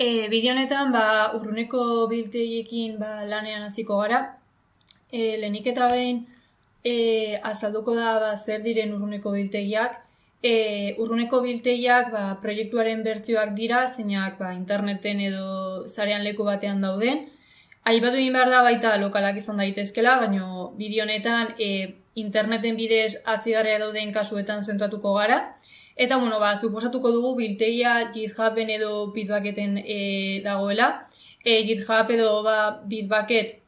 E, bideo honetan ba, urruneko biltegiekin ba, lanean hasiko gara. E, lehenik eta behin e, azalduko da ba, zer diren urruneko biltegiak. E, urruneko biltegiak ba, proiektuaren bertsioak dira, zeinak ba, interneten edo zarean leku batean dauden. Aipatu egin behar da baita lokalak izan daitezkela, baina bideo honetan e, interneten bidez atzigarria dauden kasuetan zentratuko gara. Eta, bueno, ba, suposatuko dugu biltegia GitHuben edo Bitbucketen e, dagoela. E, GitHub edo ba, Bitbucket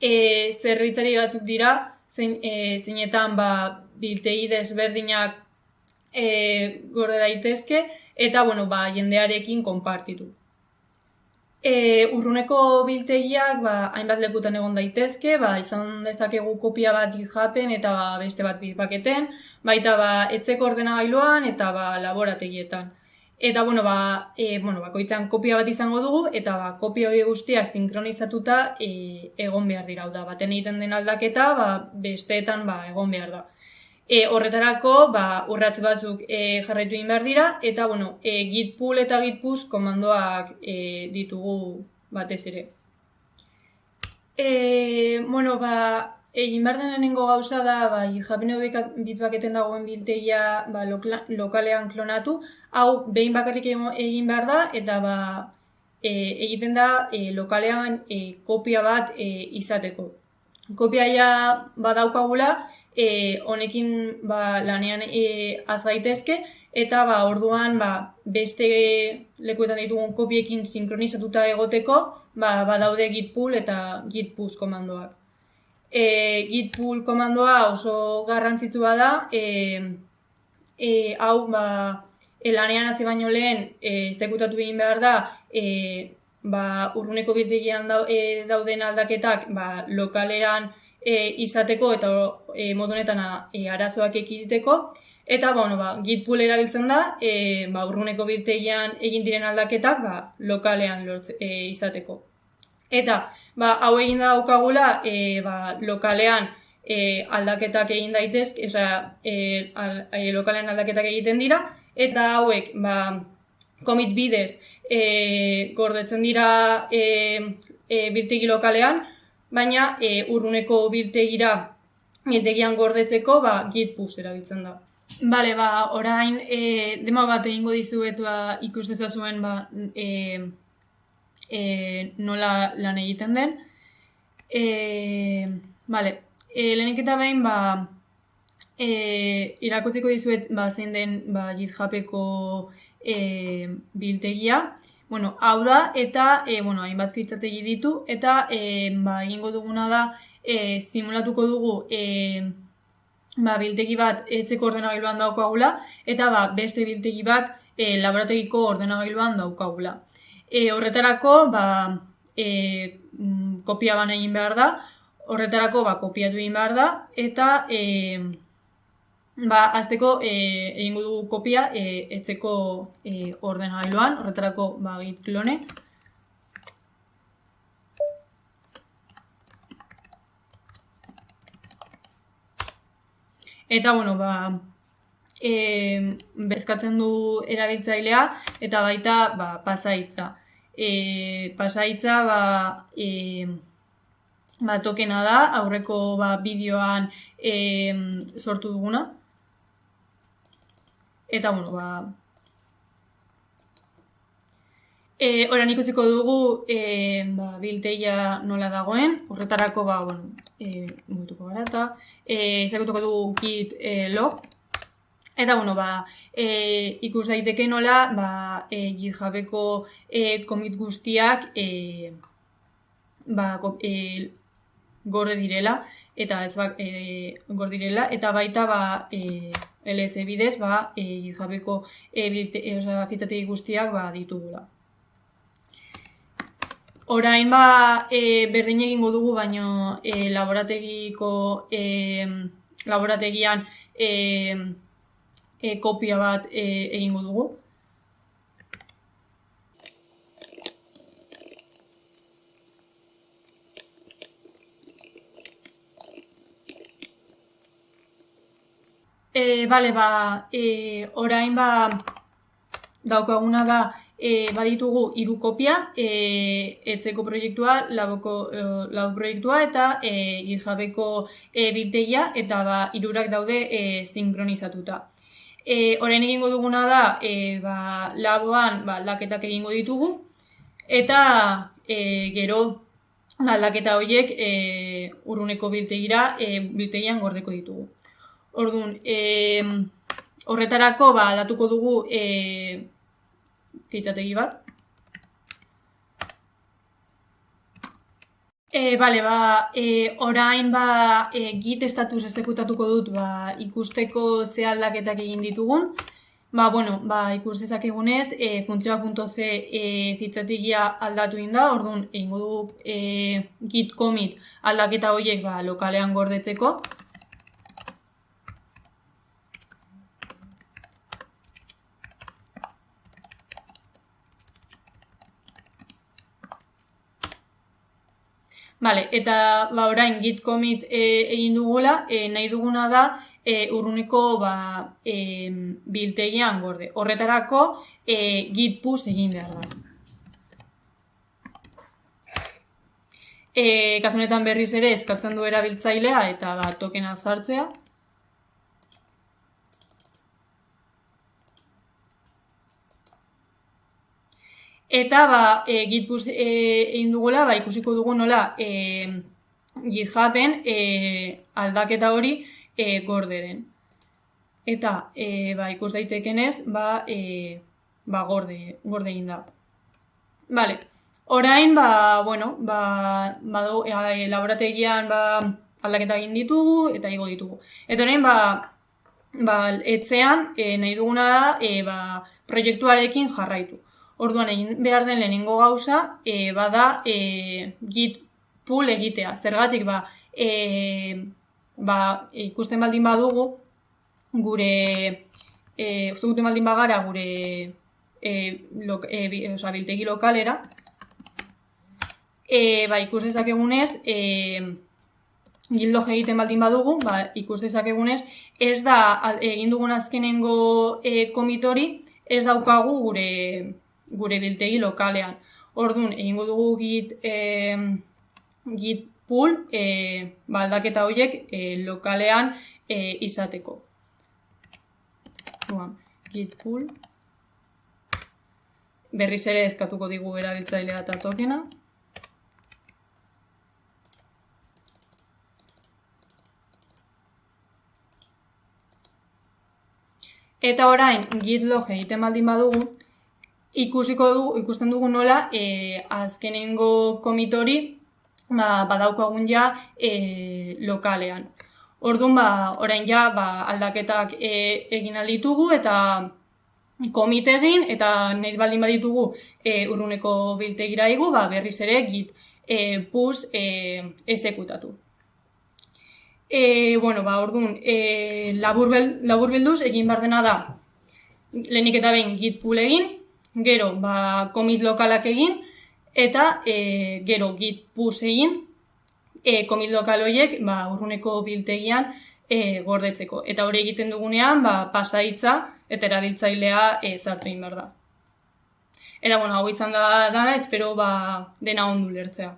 e, zerbitzari batzuk dira, zein, e, zeinetan ba, biltegi desberdinak e, gorde daitezke, eta, bueno, ba, jendearekin konpartitu. E, urruneko biltegiak ba, hainbat lekutan egon daitezke, ba, izan dezakegu kopia bat GitHuben eta ba, beste bat bitpaketen, baita ba, etzeko ordenagailuan eta ba, laborategietan. Eta, bueno, ba, e, bueno, bakoitzan kopia bat izango dugu, eta ba, kopia hori guztiak sinkronizatuta e, egon behar dira. Da, baten egiten den aldaketa, ba, besteetan ba, egon behar da. E, horretarako, ba, urratz batzuk e, jarraitu egin behar dira, eta, bueno, e, git pull eta git push komandoak e, ditugu batez ere. E, bueno, ba, egin behar den lehenengo gauza da, ba, japine bitbaketen dagoen biltegia ba, lokalean klonatu, hau behin bakarrik egin behar da, eta ba, e, egiten da e, lokalean e, kopia bat e, izateko. Kopiaia badaukagula, e, honekin ba, lanean e, az gaitezke eta ba, orduan ba, beste lekuetan ditugun kopiekin sinkronizatuta egoteko ba, badaude git pull eta git push komandoak. E, git pull komandoa oso garrantzitsua da, e, e, hau ba, e, lanean hasi baino lehen e, zekutatu egin behar da e, ba, urruneko biltegian e, dauden aldaketak ba, lokaleran e, izateko eta e, modu honetan e, arazoak ekiditeko. Eta, bueno, ba, git pool erabiltzen da, e, ba, urruneko biltegian egin diren aldaketak, ba, lokalean lortze, e, izateko. Eta, ba, hau egin da daukagula, e, ba, lokalean e, aldaketak egin daitezk, osea, e, al, e, lokalean aldaketak egiten dira, eta hauek, ba, komit bidez, e, gordetzen dira e, e, biltegi lokalean, baina e, urruneko biltegira biltegian gordetzeko ba, git push erabiltzen da. Bale, ba, orain, e, demo bat egingo dizuet ba, ikusteza zuen ba, e, e, nola lan egiten den. E, bale, e, lehenik eta behin, ba, e, irakotzeko dizuet ba, zein den ba, GitHubeko e, biltegia. Bueno, hau da, eta, e, bueno, hainbat fitzategi ditu, eta, e, ba, egingo duguna da, e, simulatuko dugu, e, ba, biltegi bat etzeko ordenagailuan daukagula, eta, ba, beste biltegi bat e, laborategiko ordenagailuan daukagula. E, horretarako, ba, e, kopia ban egin behar da, horretarako, ba, kopiatu egin behar da, eta, e, Ba, azteko e, egingo dugu kopia e, etzeko e, ordenagailuan, horretarako ba, git klone. Eta, bueno, ba, e, bezkatzen du erabiltzailea eta baita ba, pasaitza. E, pasaitza, ba, e, ba, tokena da, aurreko ba, bideoan e, sortu duguna. Eta, bueno, ba... E, Horan ikusiko dugu e, ba, bilteia nola dagoen, horretarako, ba, bueno, e, mutuko gara eta e, izakutuko dugu git e, log. Eta, bueno, ba, e, ikus daiteke nola, ba, e, GitHubeko e, komit guztiak e, ba, e, gorde direla, eta ez ba, e, gorde direla, eta baita, ba, e, LS bidez, ba, e, jabeko e, e, guztiak ba, ditugula. Orain ba, e, berdin egingo dugu, baino e, laborategiko e, laborategian e, e, kopia bat e, egingo dugu. Bale, ba, e, orain ba, daukaguna da e, baditugu hiru kopia, e, etzeko proiektua, laboko, labo proiektua eta e, gizabeko e, biltegia eta ba, irurak daude e, sinkronizatuta. E, orain egingo duguna da, e, ba, laboan ba, laketak egingo ditugu eta e, gero ba, laketa horiek e, urruneko biltegira, e, biltegian gordeko ditugu. Orduan, e, horretarako ba, latuko dugu e, fitxategi bat. E, bale, ba, e, orain ba, e, git estatus ezekutatuko dut ba, ikusteko ze aldaketak egin ditugun. Ba, bueno, ba, ikus dezakegunez, e, funtzioa.c e, fitxategia aldatu inda, orduan, egingo dugu e, git commit aldaketa horiek ba, lokalean gordetzeko. Vale, eta ba, orain git commit e, egin dugula, e, nahi duguna da e, urruneko ba, e, biltegian gorde. Horretarako e, git push egin behar da. E, kasunetan berriz ere eskatzen du erabiltzailea eta ba, tokena zartzea. Eta ba, e, gitpus e, egin dugula, ba, ikusiko dugu nola e, githapen e, aldaketa hori e, gorderen. Eta e, ba, ikus daitekenez, ba, e, ba, gorde, gorde egin da. Vale. Orain, ba, bueno, ba, ba, e, laborategian ba, aldaketa egin ditugu eta igo ditugu. Eta orain, ba, ba, etzean e, nahi duguna da e, ba, proiektuarekin jarraitu. Orduan egin behar den lehenengo gauza, e, bada e, git pool egitea. Zergatik ba, e, ba, ikusten baldin badugu, gure, e, ikusten baldin bagara gure e, lo, e, oza, biltegi lokalera, e, ba, ikus dezakegunez, e, gildo egiten baldin badugu, ba, ikus dezakegunez, ez da egin dugun azkenengo e, komitori, ez daukagu gure gure biltegi lokalean. Orduan, egingo dugu git, e, git pool e, baldaketa horiek e, lokalean e, izateko. Duan, git pool. Berriz ere ezkatuko digu erabiltzailea eta tokena. Eta orain, git log egiten baldin badugu, ikusiko du, ikusten dugu nola e, azkenengo komitori ba, badaukagun ja e, lokalean. Orduan, ba, orain ja, ba, aldaketak e, egin alditugu eta komite egin eta nahi baldin baditugu e, urruneko biltegira igu, ba, berriz ere git e, puz e, ezekutatu. E, bueno, ba, orduan, e, labur, labur bilduz egin bar dena da lehenik eta behin git pool egin, gero ba, komit lokalak egin, eta e, gero git push egin, e, komit lokal horiek ba, urruneko biltegian e, gordetzeko. Eta hori egiten dugunean, ba, pasaitza eta erabiltzailea e, zartu behar da. Eta, bueno, hau izan da dana, espero ba, dena ondu lertzea.